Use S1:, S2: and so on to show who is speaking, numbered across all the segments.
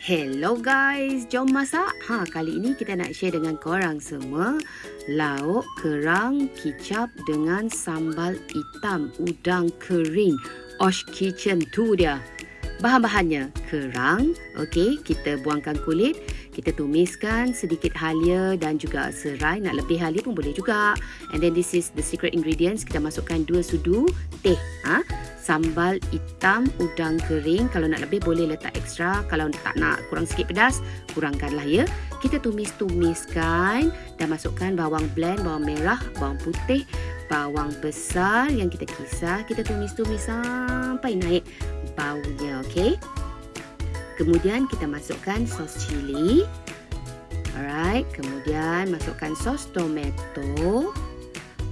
S1: Hello guys, jom masak. Ha, kali ini kita nak share dengan korang semua lauk kerang kicap dengan sambal hitam udang kering. Osh Kitchen tu dia. Bahan-bahannya kerang, okey, kita buangkan kulit, kita tumiskan sedikit halia dan juga serai, nak lebih halia pun boleh juga. And then this is the secret ingredients, kita masukkan 2 sudu teh, ha? Sambal hitam udang kering. Kalau nak lebih boleh letak ekstra. Kalau tak nak kurang sikit pedas kurangkanlah ya. Kita tumis-tumiskan dan masukkan bawang blend bawang merah bawang putih bawang besar yang kita kisar. Kita tumis-tumis sampai naik baunya okey? Kemudian kita masukkan sos cili. Alright kemudian masukkan sos tomato.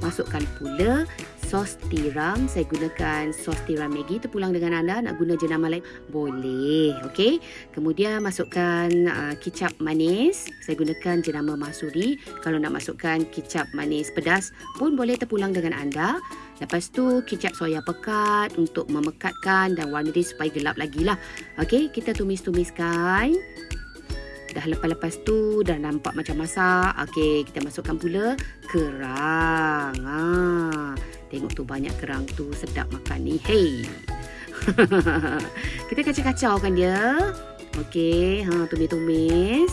S1: Masukkan pula sos tiram. Saya gunakan sos tiram Maggi. Terpulang dengan anda nak guna jenama lain. Boleh. Okey. Kemudian masukkan uh, kicap manis. Saya gunakan jenama masuri. Kalau nak masukkan kicap manis pedas pun boleh terpulang dengan anda. Lepas tu kicap soya pekat untuk memekatkan dan warna dia supaya gelap lagi lah. Okey. Kita tumis-tumiskan. Dah lepas-lepas tu dah nampak macam masak. Okey, kita masukkan pula kerang. Tu banyak kerang tu sedap makan ni. Hey. kita kacau-kacaukan dia. Okey, ha tumis-tumis.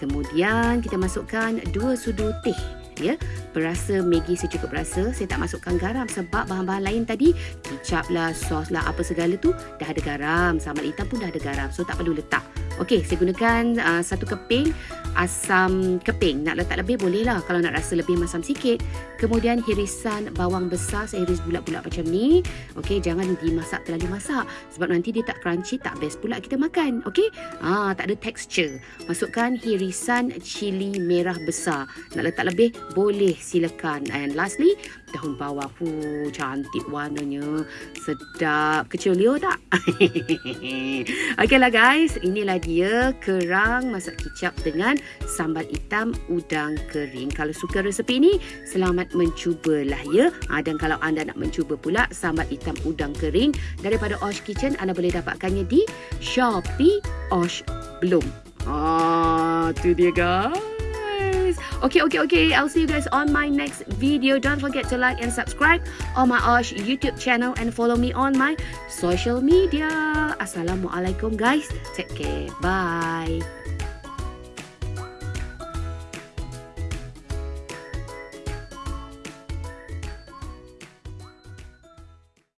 S1: Kemudian kita masukkan dua sudu teh ya. Berasa Maggi secukup rasa. Saya tak masukkan garam sebab bahan-bahan lain tadi, kicap lah, sos lah, apa segala tu dah ada garam. Sambal hitam pun dah ada garam. So tak perlu letak. Okey, saya gunakan uh, satu keping asam keping. Nak letak lebih boleh lah kalau nak rasa lebih masam sikit. Kemudian hirisan bawang besar saya iris bulat-bulat macam ni. Okey, jangan dimasak terlalu masak sebab nanti dia tak crunchy, tak best pula kita makan. Okey? Ah, tak ada texture. Masukkan hirisan cili merah besar. Nak letak lebih boleh silakan. And lastly, daun bawang. Hu, cantik warnanya. Sedap. Kecil Leo tak? Okeylah guys, inilah dia kerang masak kicap dengan sambal hitam udang kering. Kalau suka resepi ini, selamat mencubalah ya. Ha, dan kalau anda nak mencuba pula sambal hitam udang kering daripada Osh Kitchen, anda boleh dapatkannya di Shopee Osh Bloom. Ah, tu dia guys. Okay, okay, okay. I'll see you guys on my next video. Don't forget to like and subscribe on my Osh YouTube channel and follow me on my social media. Assalamualaikum guys. Take care. Bye.